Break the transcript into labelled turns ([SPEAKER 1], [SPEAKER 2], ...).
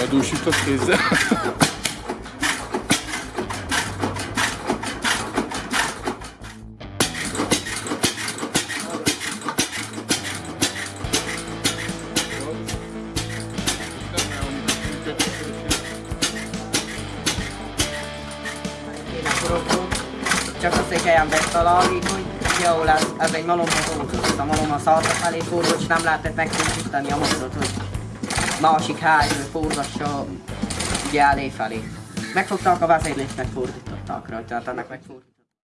[SPEAKER 1] Bedúsított kézzel.
[SPEAKER 2] Csak azt, hogy helyen megtalálni, hogy jó lesz, ez egy malomhoz. A malom a szarra felé fordul, és nem lehetett megtisztítani a mozdot, hogy másik helyről forgassa ugye elé felé. Megfogták a vezérlést, megfordították rajta, tehát ennek megfordították.